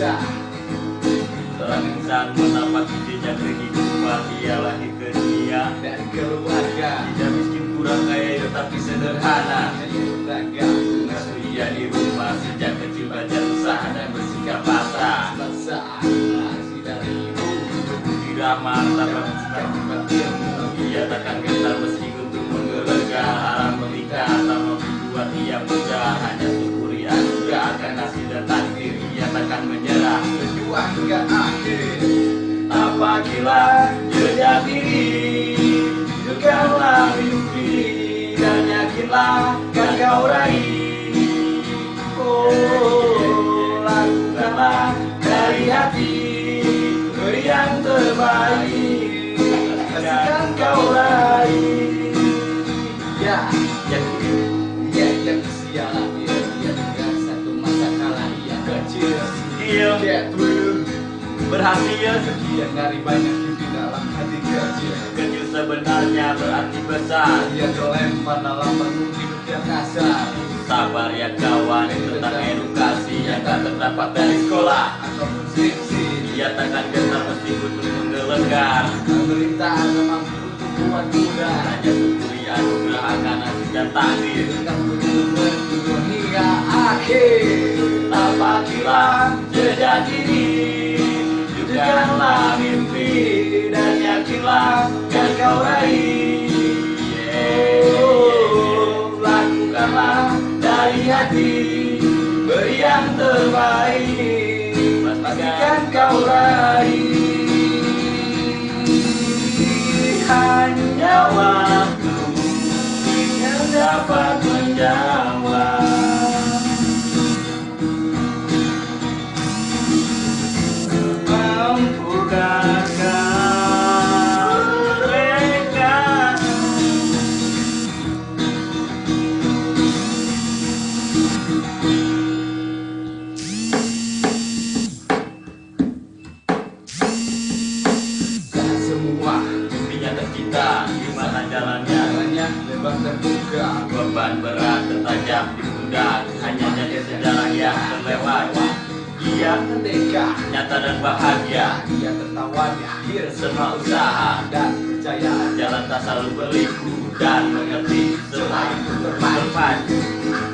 Seorang insan menapaki jejak kehidupan Ia lahir ke dunia. Dari keluarga. Tidak miskin kurang kaya tetapi sederhana. Ragam Mengasuh ia di rumah Sejak kecil belajar usaha dan bersikap pasrah. Dari ibu tanpa Yang cepat ilmu Ia takkan Tapakilah jejak diri Hidupkanlah Dan yakinlah kan kau raih. Oh, lakukanlah dari hati Beri yang terbaik Dan kau raih. Ya, yang Dia yang sialan Dia dia dengan satu masa kala Ia kecil Skill Berhasil. Sekian dari banyak di dalam hati kecil Kecil sebenarnya berarti besar. Ia terlempar dalam penuh hidup yang kasar. Sabar ya kawan tentang edukasi yang tak terdapat dari sekolah. Ataupun skripsi Ia takkan gentar meski butuh menggelegar. Pemerintah akan mampu untuk buat muda Hanya syukuri anugerah akan nasib dan takdir begitu berjuang hingga akhir. Tapakilah jejak diri Hidupkanlah mimpi Dan yakinlah kan kau raih. Oh, Lakukanlah dari hati Beri yang terbaik di mana jalannya? Jalannya lebar terbuka. Beban berat tertajam di pundak Hanya jadi sejarah yang terlewat. Ia Merdeka nyata dan bahagia. Ia tertawa di akhir Semua usaha. Dan percaya. Jalan tak selalu berliku dan mengerti Semua itu bermanfaat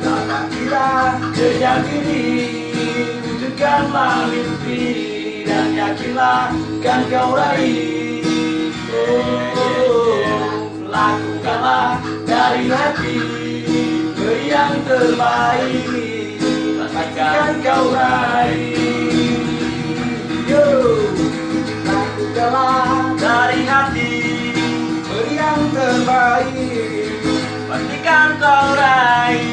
Dapat kita jejak diri Wujudkanlah mimpi Dan yakinlah kan kau raih. Oh, Lakukanlah dari hati Beri yang terbaik. Pastikan kau raih Yo, lakukanlah dari hati Beri yang terbaik. Pastikan kau raih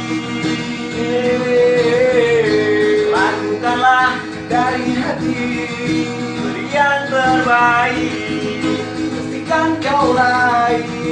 Lakukanlah dari hati yang terbaik. Pastikan kau raih